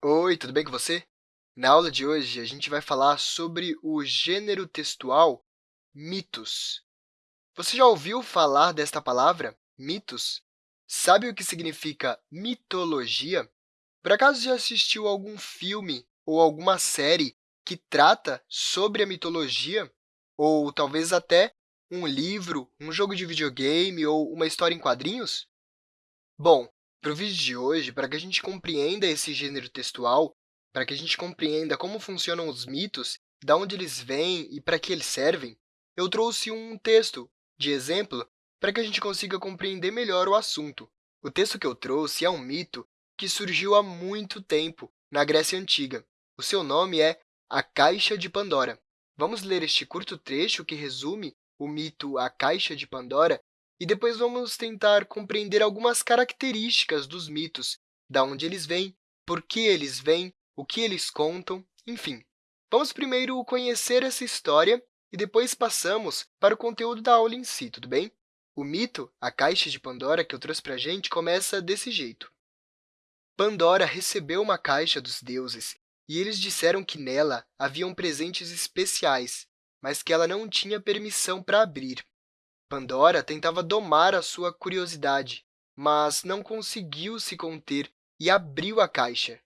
Oi, tudo bem com você? Na aula de hoje, a gente vai falar sobre o gênero textual mitos. Você já ouviu falar desta palavra, mitos? Sabe o que significa mitologia? Por acaso já assistiu algum filme ou alguma série que trata sobre a mitologia? Ou talvez até um livro, um jogo de videogame ou uma história em quadrinhos? Bom, para o vídeo de hoje, para que a gente compreenda esse gênero textual, para que a gente compreenda como funcionam os mitos, de onde eles vêm e para que eles servem, eu trouxe um texto de exemplo para que a gente consiga compreender melhor o assunto. O texto que eu trouxe é um mito que surgiu há muito tempo, na Grécia Antiga. O seu nome é A Caixa de Pandora. Vamos ler este curto trecho que resume o mito A Caixa de Pandora e depois vamos tentar compreender algumas características dos mitos, de onde eles vêm, por que eles vêm, o que eles contam, enfim. Vamos primeiro conhecer essa história e depois passamos para o conteúdo da aula em si, tudo bem? O mito, a caixa de Pandora, que eu trouxe para a gente, começa desse jeito. Pandora recebeu uma caixa dos deuses, e eles disseram que nela haviam presentes especiais, mas que ela não tinha permissão para abrir. Pandora tentava domar a sua curiosidade, mas não conseguiu se conter e abriu a caixa.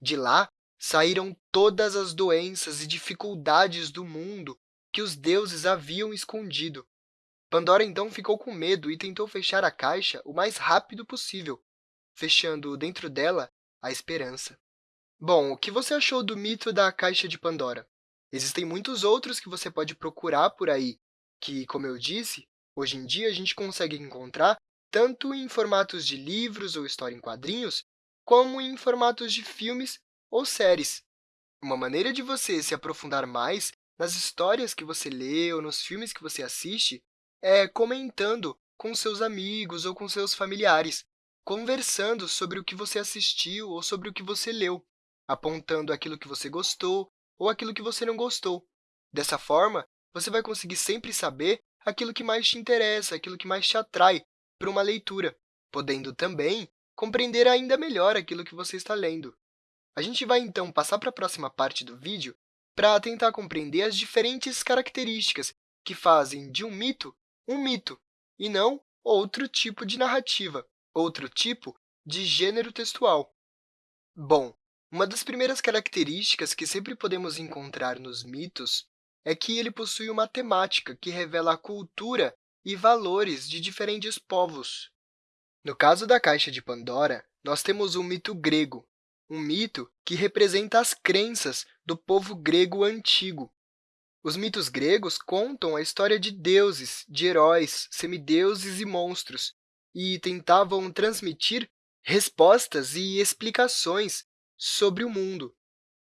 De lá saíram todas as doenças e dificuldades do mundo que os deuses haviam escondido. Pandora, então, ficou com medo e tentou fechar a caixa o mais rápido possível, fechando dentro dela a esperança. Bom, o que você achou do mito da caixa de Pandora? Existem muitos outros que você pode procurar por aí, que, como eu disse, Hoje em dia, a gente consegue encontrar tanto em formatos de livros ou história em quadrinhos, como em formatos de filmes ou séries. Uma maneira de você se aprofundar mais nas histórias que você lê ou nos filmes que você assiste é comentando com seus amigos ou com seus familiares, conversando sobre o que você assistiu ou sobre o que você leu, apontando aquilo que você gostou ou aquilo que você não gostou. Dessa forma, você vai conseguir sempre saber aquilo que mais te interessa, aquilo que mais te atrai para uma leitura, podendo também compreender ainda melhor aquilo que você está lendo. A gente vai, então, passar para a próxima parte do vídeo para tentar compreender as diferentes características que fazem de um mito um mito, e não outro tipo de narrativa, outro tipo de gênero textual. Bom, uma das primeiras características que sempre podemos encontrar nos mitos é que ele possui uma temática que revela a cultura e valores de diferentes povos. No caso da Caixa de Pandora, nós temos um mito grego, um mito que representa as crenças do povo grego antigo. Os mitos gregos contam a história de deuses, de heróis, semideuses e monstros, e tentavam transmitir respostas e explicações sobre o mundo.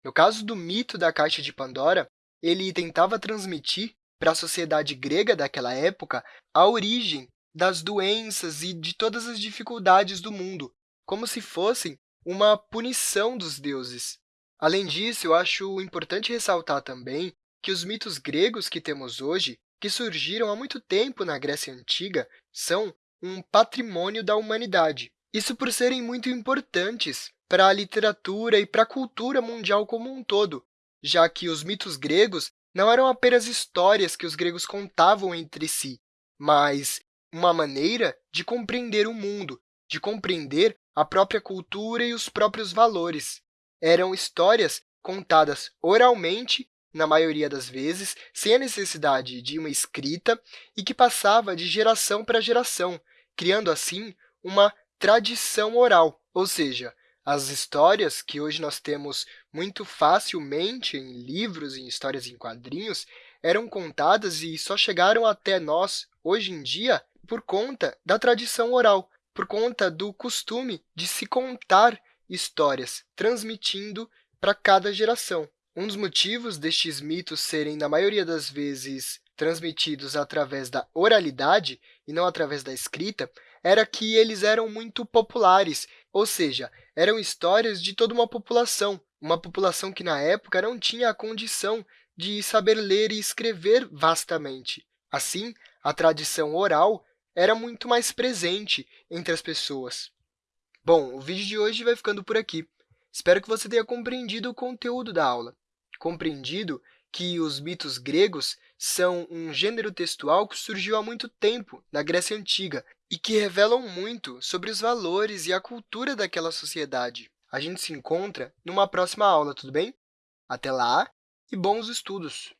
No caso do mito da Caixa de Pandora, ele tentava transmitir para a sociedade grega daquela época a origem das doenças e de todas as dificuldades do mundo, como se fossem uma punição dos deuses. Além disso, eu acho importante ressaltar também que os mitos gregos que temos hoje, que surgiram há muito tempo na Grécia Antiga, são um patrimônio da humanidade. Isso por serem muito importantes para a literatura e para a cultura mundial como um todo, já que os mitos gregos não eram apenas histórias que os gregos contavam entre si, mas uma maneira de compreender o mundo, de compreender a própria cultura e os próprios valores. Eram histórias contadas oralmente, na maioria das vezes, sem a necessidade de uma escrita e que passava de geração para geração, criando, assim, uma tradição oral, ou seja, as histórias que hoje nós temos muito facilmente em livros, em histórias em quadrinhos, eram contadas e só chegaram até nós, hoje em dia, por conta da tradição oral, por conta do costume de se contar histórias, transmitindo para cada geração. Um dos motivos destes mitos serem, na maioria das vezes, transmitidos através da oralidade e não através da escrita, era que eles eram muito populares, ou seja, eram histórias de toda uma população, uma população que, na época, não tinha a condição de saber ler e escrever vastamente. Assim, a tradição oral era muito mais presente entre as pessoas. Bom, o vídeo de hoje vai ficando por aqui. Espero que você tenha compreendido o conteúdo da aula, compreendido que os mitos gregos são um gênero textual que surgiu há muito tempo na Grécia Antiga e que revelam muito sobre os valores e a cultura daquela sociedade. A gente se encontra numa próxima aula, tudo bem? Até lá e bons estudos!